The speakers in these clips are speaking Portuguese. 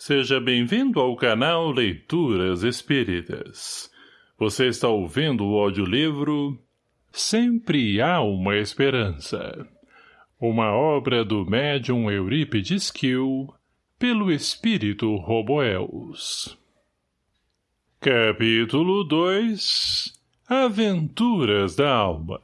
Seja bem-vindo ao canal Leituras Espíritas. Você está ouvindo o audiolivro Sempre Há Uma Esperança. Uma obra do médium Eurípides Kiel, pelo espírito Roboels. Capítulo 2 Aventuras da Alma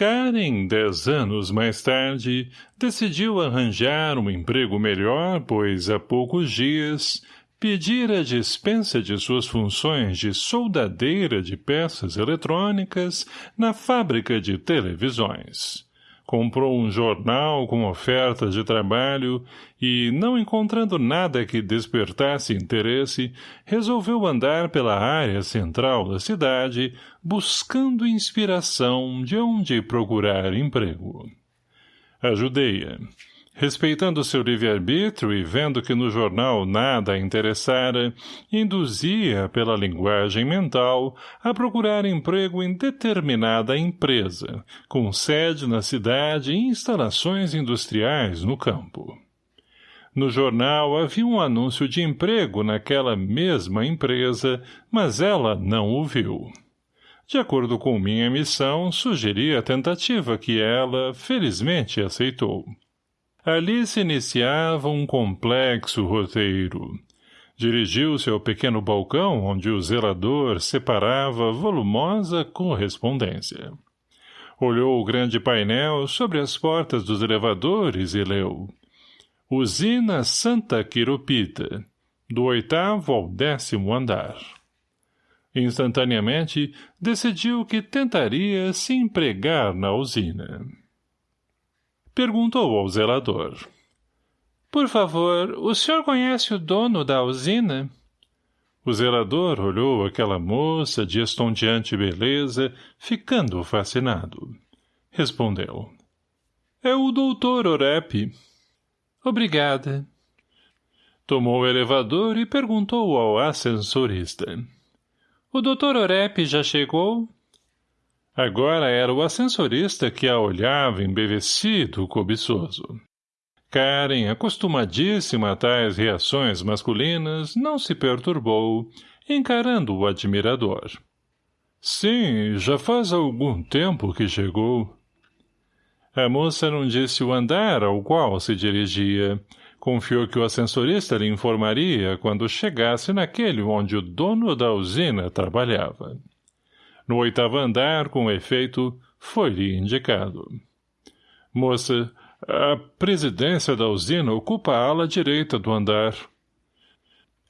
Karen, dez anos mais tarde, decidiu arranjar um emprego melhor, pois há poucos dias pedira a dispensa de suas funções de soldadeira de peças eletrônicas na fábrica de televisões comprou um jornal com ofertas de trabalho e, não encontrando nada que despertasse interesse, resolveu andar pela área central da cidade, buscando inspiração de onde procurar emprego. Ajudei-a. Respeitando seu livre-arbítrio e vendo que no jornal nada a interessara, induzia pela linguagem mental a procurar emprego em determinada empresa, com sede na cidade e instalações industriais no campo. No jornal havia um anúncio de emprego naquela mesma empresa, mas ela não o viu. De acordo com minha missão, sugeri a tentativa que ela, felizmente, aceitou. Ali se iniciava um complexo roteiro. Dirigiu-se ao pequeno balcão onde o zelador separava volumosa correspondência. Olhou o grande painel sobre as portas dos elevadores e leu. Usina Santa Quiropita, do oitavo ao décimo andar. Instantaneamente, decidiu que tentaria se empregar na usina. Perguntou ao zelador. Por favor, o senhor conhece o dono da usina? O zelador olhou aquela moça de estonteante beleza, ficando fascinado. Respondeu. É o doutor Orep. Obrigada. Tomou o elevador e perguntou ao ascensorista. O doutor Orep já chegou? Agora era o ascensorista que a olhava embevecido, cobiçoso. Karen, acostumadíssima a tais reações masculinas, não se perturbou, encarando o admirador. Sim, já faz algum tempo que chegou. A moça não disse o andar ao qual se dirigia. Confiou que o ascensorista lhe informaria quando chegasse naquele onde o dono da usina trabalhava. No oitavo andar, com efeito, foi-lhe indicado. Moça, a presidência da usina ocupa a ala direita do andar.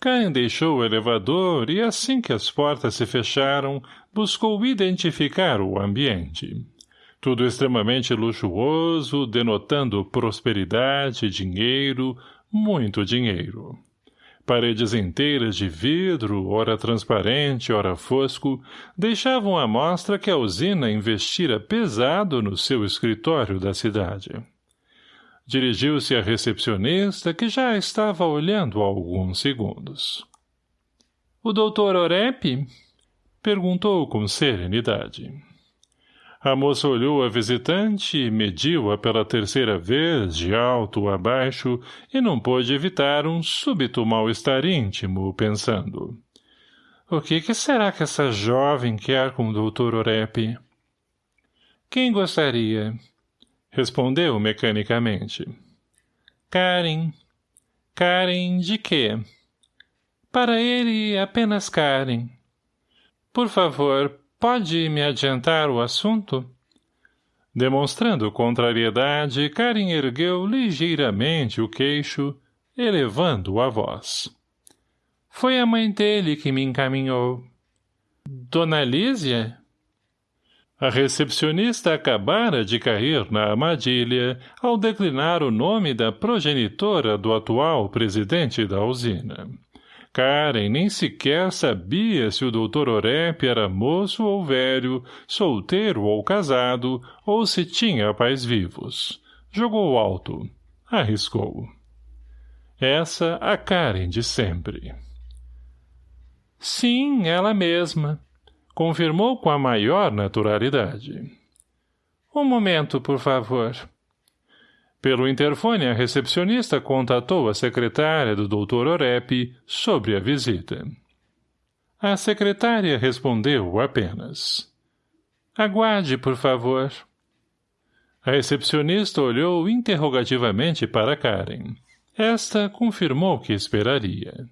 Cain deixou o elevador e, assim que as portas se fecharam, buscou identificar o ambiente. Tudo extremamente luxuoso, denotando prosperidade, dinheiro, muito dinheiro. Paredes inteiras de vidro, ora transparente, ora fosco, deixavam à mostra que a usina investira pesado no seu escritório da cidade. Dirigiu-se à recepcionista, que já estava olhando há alguns segundos. — O doutor Orep? — perguntou com serenidade. A moça olhou a visitante mediu-a pela terceira vez, de alto a baixo, e não pôde evitar um súbito mal-estar íntimo, pensando. O que, que será que essa jovem quer com o doutor Orep? Quem gostaria? Respondeu mecanicamente. Karen. Karen de quê? Para ele, apenas Karen. Por favor, Pode me adiantar o assunto? Demonstrando contrariedade, Karen ergueu ligeiramente o queixo, elevando a voz. Foi a mãe dele que me encaminhou. Dona Lísia? A recepcionista acabara de cair na armadilha ao declinar o nome da progenitora do atual presidente da usina. Karen nem sequer sabia se o doutor Orep era moço ou velho, solteiro ou casado, ou se tinha pais vivos. Jogou alto. Arriscou. Essa a Karen de sempre. Sim, ela mesma. Confirmou com a maior naturalidade. Um momento, por favor. Pelo interfone, a recepcionista contatou a secretária do Dr. Orep sobre a visita. A secretária respondeu apenas. Aguarde, por favor. A recepcionista olhou interrogativamente para Karen. Esta confirmou que esperaria.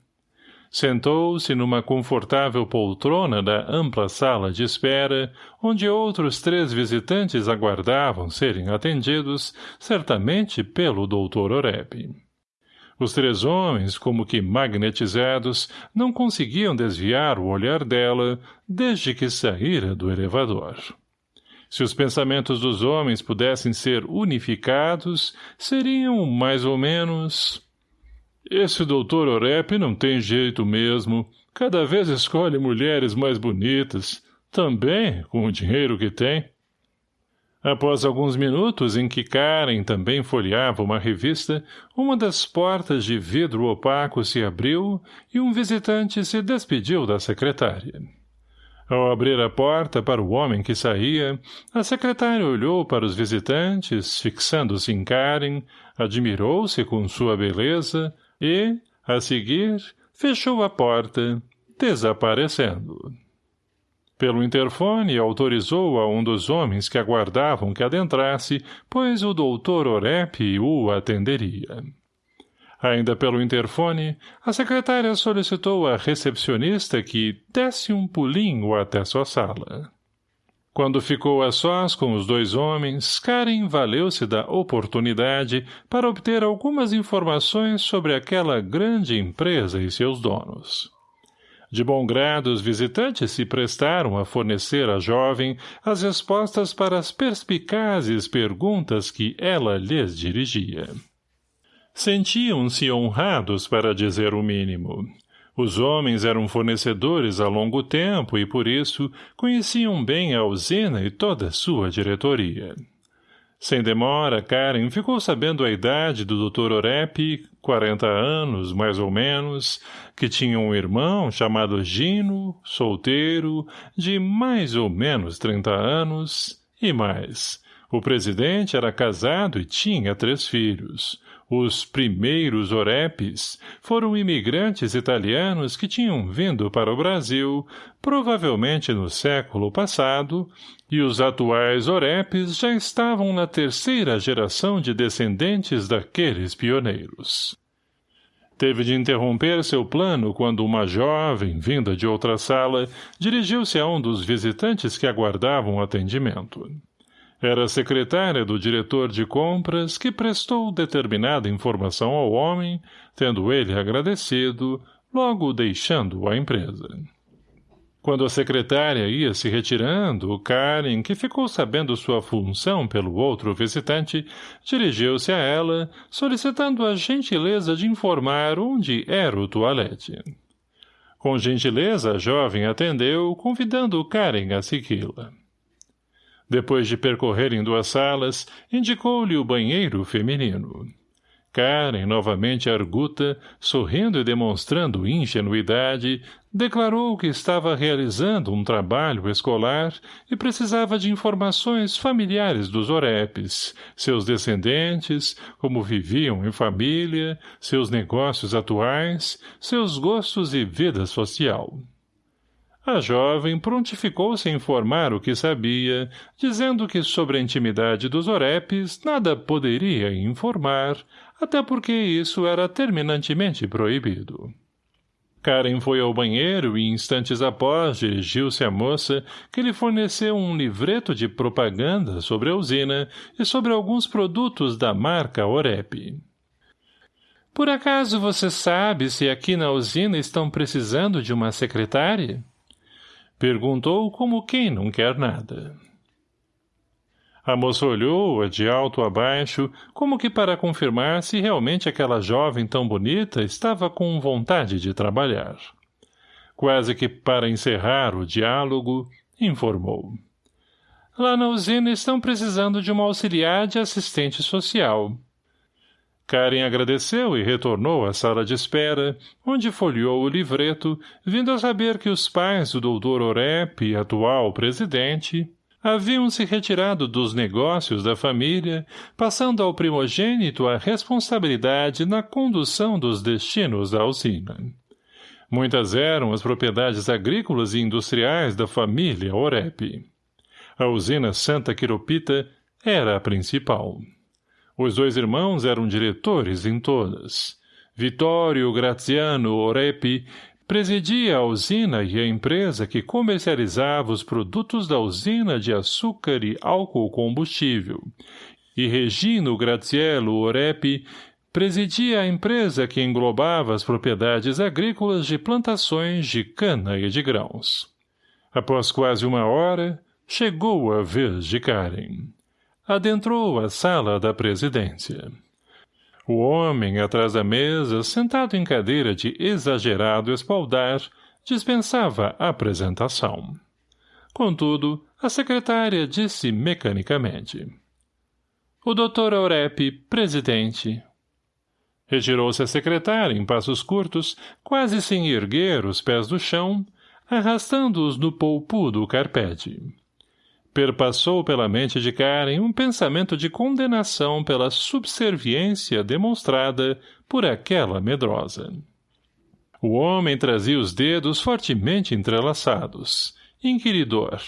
Sentou-se numa confortável poltrona da ampla sala de espera, onde outros três visitantes aguardavam serem atendidos, certamente pelo doutor Oreb. Os três homens, como que magnetizados, não conseguiam desviar o olhar dela desde que saíra do elevador. Se os pensamentos dos homens pudessem ser unificados, seriam, mais ou menos... Esse doutor Orep não tem jeito mesmo. Cada vez escolhe mulheres mais bonitas. Também, com o dinheiro que tem. Após alguns minutos em que Karen também folheava uma revista, uma das portas de vidro opaco se abriu e um visitante se despediu da secretária. Ao abrir a porta para o homem que saía, a secretária olhou para os visitantes, fixando-se em Karen, admirou-se com sua beleza e, a seguir, fechou a porta, desaparecendo. Pelo interfone, autorizou a um dos homens que aguardavam que adentrasse, pois o doutor Orep o atenderia. Ainda pelo interfone, a secretária solicitou à recepcionista que desse um pulinho até sua sala. Quando ficou a sós com os dois homens, Karen valeu-se da oportunidade para obter algumas informações sobre aquela grande empresa e seus donos. De bom grado, os visitantes se prestaram a fornecer à jovem as respostas para as perspicazes perguntas que ela lhes dirigia. Sentiam-se honrados para dizer o mínimo. Os homens eram fornecedores há longo tempo e, por isso, conheciam bem a usina e toda a sua diretoria. Sem demora, Karen ficou sabendo a idade do Dr. Orep, quarenta anos, mais ou menos, que tinha um irmão chamado Gino, solteiro, de mais ou menos trinta anos, e mais. O presidente era casado e tinha três filhos. Os primeiros orepes foram imigrantes italianos que tinham vindo para o Brasil, provavelmente no século passado, e os atuais orepes já estavam na terceira geração de descendentes daqueles pioneiros. Teve de interromper seu plano quando uma jovem, vinda de outra sala, dirigiu-se a um dos visitantes que aguardavam atendimento. Era secretária do diretor de compras que prestou determinada informação ao homem, tendo ele agradecido, logo deixando a empresa. Quando a secretária ia se retirando, Karen, que ficou sabendo sua função pelo outro visitante, dirigiu-se a ela, solicitando a gentileza de informar onde era o toalete. Com gentileza, a jovem atendeu, convidando Karen a segui-la. Depois de percorrerem duas salas, indicou-lhe o banheiro feminino. Karen, novamente arguta, sorrindo e demonstrando ingenuidade, declarou que estava realizando um trabalho escolar e precisava de informações familiares dos orepes, seus descendentes, como viviam em família, seus negócios atuais, seus gostos e vida social. A jovem prontificou-se a informar o que sabia, dizendo que sobre a intimidade dos orepes nada poderia informar, até porque isso era terminantemente proibido. Karen foi ao banheiro e, instantes após, dirigiu-se à moça, que lhe forneceu um livreto de propaganda sobre a usina e sobre alguns produtos da marca Orep. Por acaso você sabe se aqui na usina estão precisando de uma secretária? Perguntou como quem não quer nada. A moça olhou-a de alto a baixo, como que para confirmar se realmente aquela jovem tão bonita estava com vontade de trabalhar. Quase que para encerrar o diálogo, informou. Lá na usina estão precisando de uma auxiliar de assistente social. Karen agradeceu e retornou à sala de espera, onde folheou o livreto, vindo a saber que os pais do doutor Orep, atual presidente, haviam se retirado dos negócios da família, passando ao primogênito a responsabilidade na condução dos destinos da usina. Muitas eram as propriedades agrícolas e industriais da família Orep. A usina Santa Quiropita era a principal. Os dois irmãos eram diretores em todas. Vitório Graziano Orep presidia a usina e a empresa que comercializava os produtos da usina de açúcar e álcool combustível, e Regino Graziello Orep presidia a empresa que englobava as propriedades agrícolas de plantações de cana e de grãos. Após quase uma hora, chegou a vez de Karen. Adentrou a sala da presidência. O homem, atrás da mesa, sentado em cadeira de exagerado espaldar, dispensava a apresentação. Contudo, a secretária disse mecanicamente. O doutor Aurep, presidente. Retirou-se a secretária em passos curtos, quase sem erguer os pés do chão, arrastando-os no polpudo carpete. Perpassou pela mente de Karen um pensamento de condenação pela subserviência demonstrada por aquela medrosa. O homem trazia os dedos fortemente entrelaçados, inquiridor,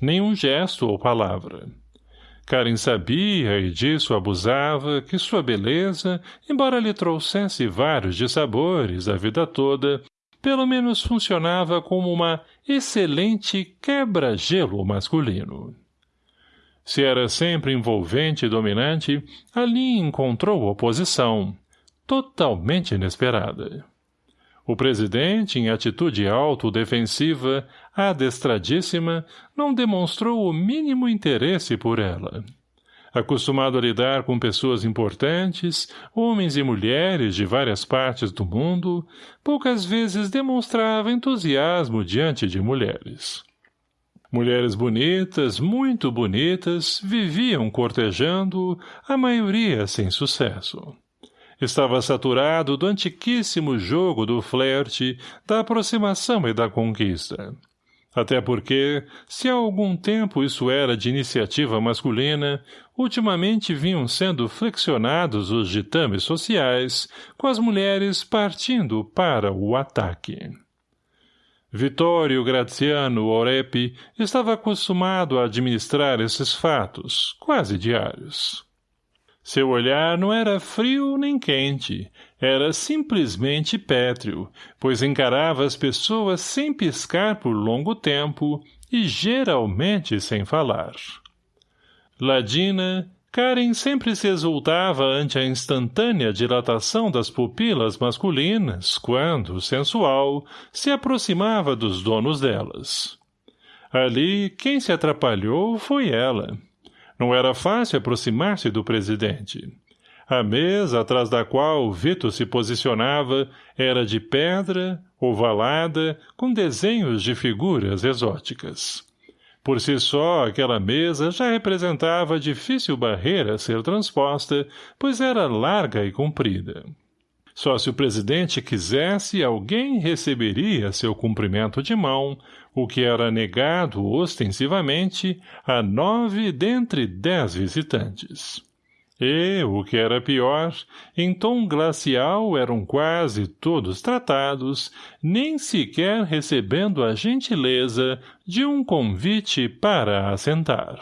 nenhum gesto ou palavra. Karen sabia, e disso abusava, que sua beleza, embora lhe trouxesse vários dissabores a vida toda, pelo menos funcionava como uma excelente quebra-gelo masculino. Se era sempre envolvente e dominante, ali encontrou oposição, totalmente inesperada. O presidente, em atitude autodefensiva, adestradíssima, não demonstrou o mínimo interesse por ela. Acostumado a lidar com pessoas importantes, homens e mulheres de várias partes do mundo, poucas vezes demonstrava entusiasmo diante de mulheres. Mulheres bonitas, muito bonitas, viviam cortejando, a maioria sem sucesso. Estava saturado do antiquíssimo jogo do flerte, da aproximação e da conquista. Até porque, se há algum tempo isso era de iniciativa masculina, ultimamente vinham sendo flexionados os ditames sociais, com as mulheres partindo para o ataque. Vitório Graziano Orep estava acostumado a administrar esses fatos, quase diários. Seu olhar não era frio nem quente, era simplesmente pétreo, pois encarava as pessoas sem piscar por longo tempo e geralmente sem falar. Ladina, Karen sempre se exultava ante a instantânea dilatação das pupilas masculinas quando, sensual, se aproximava dos donos delas. Ali, quem se atrapalhou foi ela. Não era fácil aproximar-se do presidente. A mesa atrás da qual Vito se posicionava era de pedra, ovalada, com desenhos de figuras exóticas. Por si só, aquela mesa já representava difícil barreira a ser transposta, pois era larga e comprida. Só se o presidente quisesse, alguém receberia seu cumprimento de mão, o que era negado ostensivamente a nove dentre dez visitantes. E, o que era pior, em tom glacial eram quase todos tratados, nem sequer recebendo a gentileza de um convite para assentar.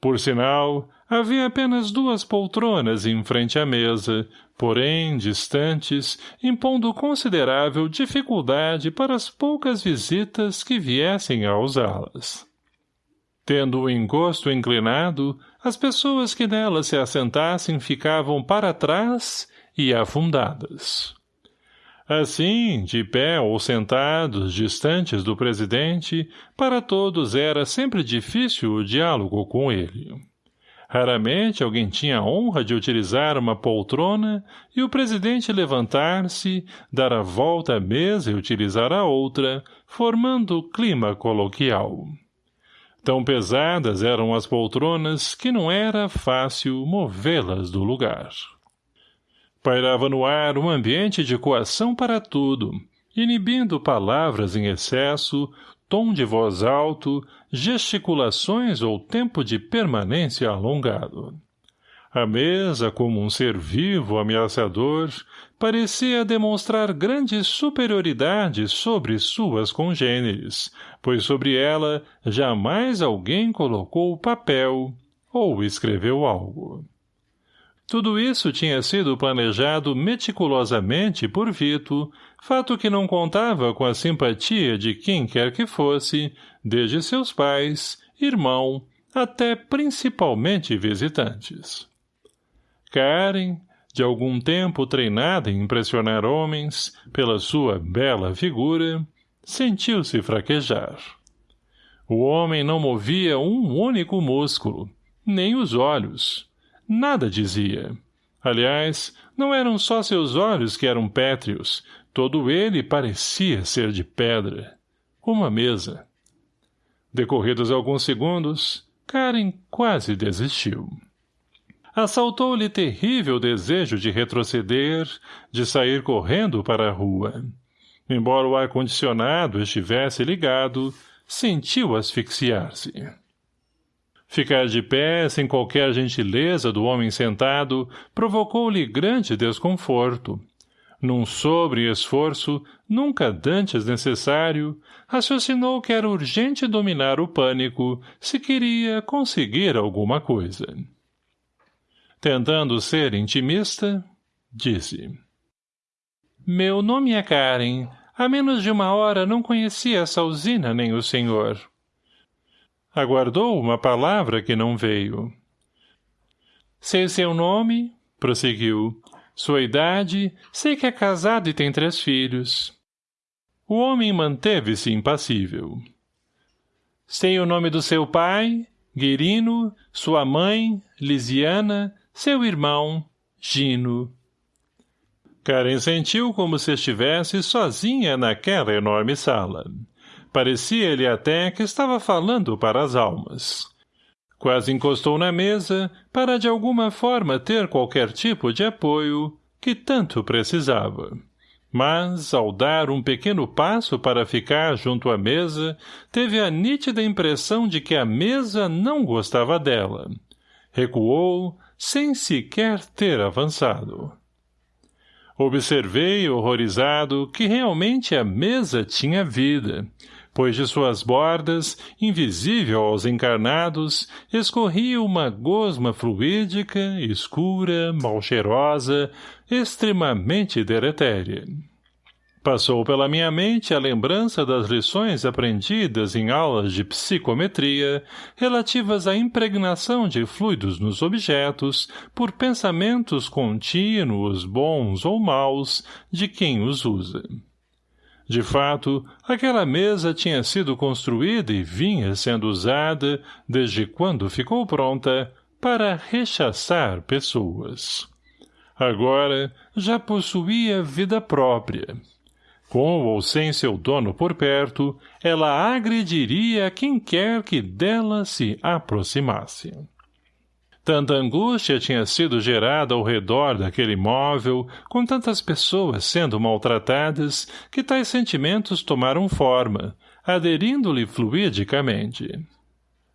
Por sinal, havia apenas duas poltronas em frente à mesa, porém distantes, impondo considerável dificuldade para as poucas visitas que viessem a usá-las. Tendo o encosto inclinado, as pessoas que nela se assentassem ficavam para trás e afundadas. Assim, de pé ou sentados, distantes do presidente, para todos era sempre difícil o diálogo com ele. Raramente alguém tinha a honra de utilizar uma poltrona e o presidente levantar-se, dar a volta à mesa e utilizar a outra, formando clima coloquial. Tão pesadas eram as poltronas que não era fácil movê-las do lugar. Pairava no ar um ambiente de coação para tudo, inibindo palavras em excesso, tom de voz alto, gesticulações ou tempo de permanência alongado. A mesa, como um ser vivo ameaçador, parecia demonstrar grande superioridade sobre suas congêneres, pois sobre ela jamais alguém colocou papel ou escreveu algo. Tudo isso tinha sido planejado meticulosamente por Vito, fato que não contava com a simpatia de quem quer que fosse, desde seus pais, irmão, até principalmente visitantes. Karen, de algum tempo treinada em impressionar homens, pela sua bela figura, sentiu-se fraquejar. O homem não movia um único músculo, nem os olhos. Nada dizia. Aliás, não eram só seus olhos que eram pétreos, todo ele parecia ser de pedra. Uma mesa. Decorridos alguns segundos, Karen quase desistiu assaltou-lhe terrível desejo de retroceder, de sair correndo para a rua. Embora o ar-condicionado estivesse ligado, sentiu asfixiar-se. Ficar de pé, sem qualquer gentileza do homem sentado, provocou-lhe grande desconforto. Num sobre-esforço, nunca dantes necessário, raciocinou que era urgente dominar o pânico, se queria conseguir alguma coisa. Tentando ser intimista, disse. Meu nome é Karen. Há menos de uma hora não conhecia essa usina nem o senhor. Aguardou uma palavra que não veio. Sei seu nome, prosseguiu. Sua idade, sei que é casado e tem três filhos. O homem manteve-se impassível. Sei o nome do seu pai, Guirino, sua mãe, Lisiana, seu irmão, Gino. Karen sentiu como se estivesse sozinha naquela enorme sala. Parecia-lhe até que estava falando para as almas. Quase encostou na mesa para de alguma forma ter qualquer tipo de apoio que tanto precisava. Mas, ao dar um pequeno passo para ficar junto à mesa, teve a nítida impressão de que a mesa não gostava dela. Recuou, sem sequer ter avançado. Observei, horrorizado, que realmente a mesa tinha vida, pois de suas bordas, invisível aos encarnados, escorria uma gosma fluídica, escura, mal cheirosa, extremamente deletéria. Passou pela minha mente a lembrança das lições aprendidas em aulas de psicometria relativas à impregnação de fluidos nos objetos por pensamentos contínuos, bons ou maus, de quem os usa. De fato, aquela mesa tinha sido construída e vinha sendo usada, desde quando ficou pronta, para rechaçar pessoas. Agora, já possuía vida própria com ou sem seu dono por perto, ela agrediria quem quer que dela se aproximasse. Tanta angústia tinha sido gerada ao redor daquele móvel, com tantas pessoas sendo maltratadas, que tais sentimentos tomaram forma, aderindo-lhe fluidicamente.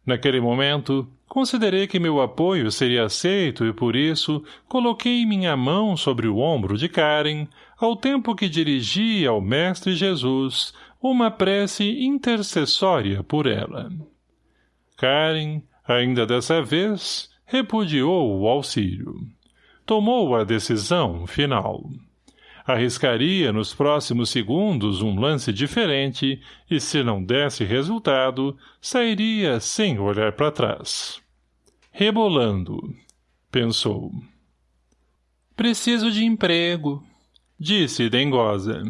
Naquele momento, considerei que meu apoio seria aceito e, por isso, coloquei minha mão sobre o ombro de Karen, ao tempo que dirigia ao Mestre Jesus uma prece intercessória por ela. Karen, ainda dessa vez, repudiou o auxílio. Tomou a decisão final. Arriscaria nos próximos segundos um lance diferente e, se não desse resultado, sairia sem olhar para trás. Rebolando, pensou. Preciso de emprego, Disse Dengosa.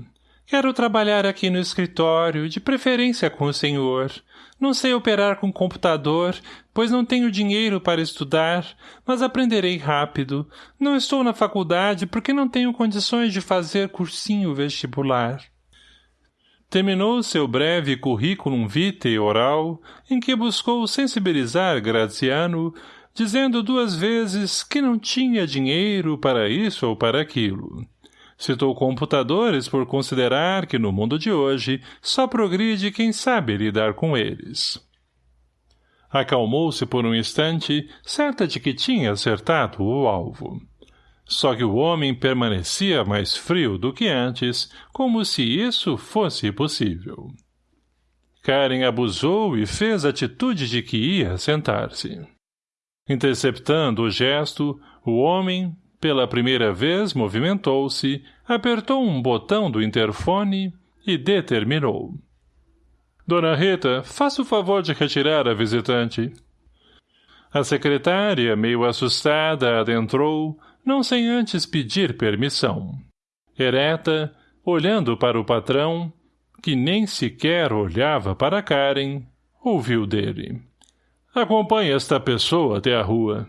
Quero trabalhar aqui no escritório, de preferência com o senhor. Não sei operar com computador, pois não tenho dinheiro para estudar, mas aprenderei rápido. Não estou na faculdade porque não tenho condições de fazer cursinho vestibular. Terminou seu breve currículo vitae oral, em que buscou sensibilizar Graziano, dizendo duas vezes que não tinha dinheiro para isso ou para aquilo Citou computadores por considerar que no mundo de hoje só progride quem sabe lidar com eles. Acalmou-se por um instante, certa de que tinha acertado o alvo. Só que o homem permanecia mais frio do que antes, como se isso fosse possível. Karen abusou e fez atitude de que ia sentar-se. Interceptando o gesto, o homem, pela primeira vez, movimentou-se, apertou um botão do interfone e determinou. Dona Rita, faça o favor de retirar a visitante. A secretária, meio assustada, adentrou, não sem antes pedir permissão. Ereta, olhando para o patrão, que nem sequer olhava para Karen, ouviu dele. Acompanhe esta pessoa até a rua.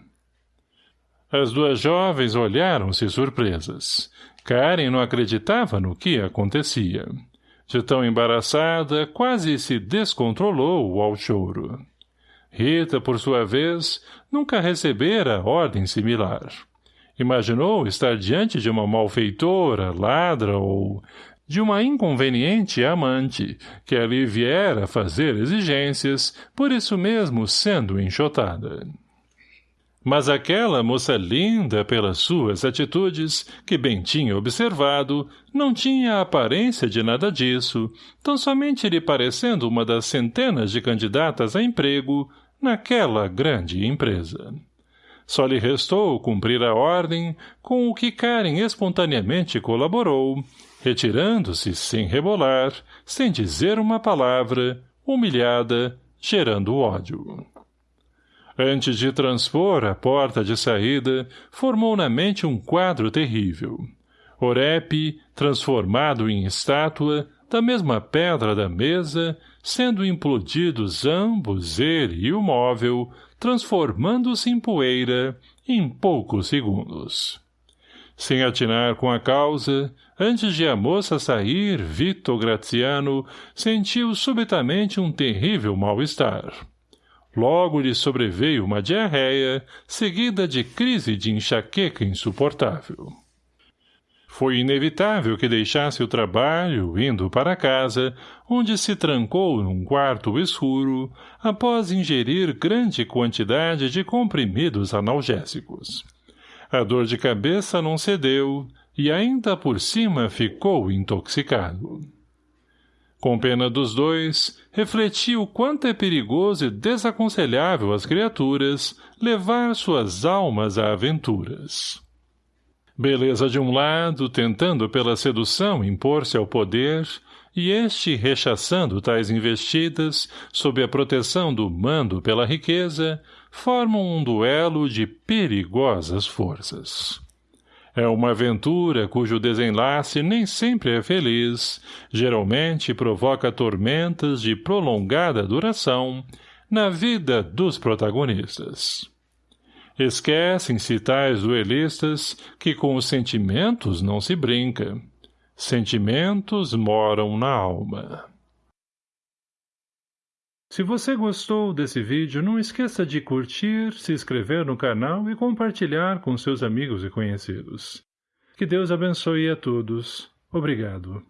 As duas jovens olharam-se surpresas. Karen não acreditava no que acontecia. De tão embaraçada, quase se descontrolou ao choro. Rita, por sua vez, nunca recebera ordem similar. Imaginou estar diante de uma malfeitora, ladra ou de uma inconveniente amante, que ali viera fazer exigências, por isso mesmo sendo enxotada. Mas aquela moça linda pelas suas atitudes, que bem tinha observado, não tinha aparência de nada disso, tão somente lhe parecendo uma das centenas de candidatas a emprego naquela grande empresa. Só lhe restou cumprir a ordem, com o que Karen espontaneamente colaborou, retirando-se sem rebolar, sem dizer uma palavra, humilhada, gerando ódio. Antes de transpor a porta de saída, formou na mente um quadro terrível. Orep, transformado em estátua, da mesma pedra da mesa, sendo implodidos ambos, ele e o móvel, transformando-se em poeira em poucos segundos. Sem atinar com a causa, antes de a moça sair, Vito Graziano sentiu subitamente um terrível mal-estar. Logo lhe sobreveio uma diarreia, seguida de crise de enxaqueca insuportável. Foi inevitável que deixasse o trabalho, indo para casa, onde se trancou num quarto escuro, após ingerir grande quantidade de comprimidos analgésicos. A dor de cabeça não cedeu, e ainda por cima ficou intoxicado. Com pena dos dois, refletiu quanto é perigoso e desaconselhável às criaturas levar suas almas a aventuras. Beleza de um lado, tentando pela sedução impor-se ao poder, e este rechaçando tais investidas, sob a proteção do mando pela riqueza, formam um duelo de perigosas forças. É uma aventura cujo desenlace nem sempre é feliz, geralmente provoca tormentas de prolongada duração na vida dos protagonistas. Esquecem-se tais duelistas que com os sentimentos não se brinca. Sentimentos moram na alma. Se você gostou desse vídeo, não esqueça de curtir, se inscrever no canal e compartilhar com seus amigos e conhecidos. Que Deus abençoe a todos. Obrigado.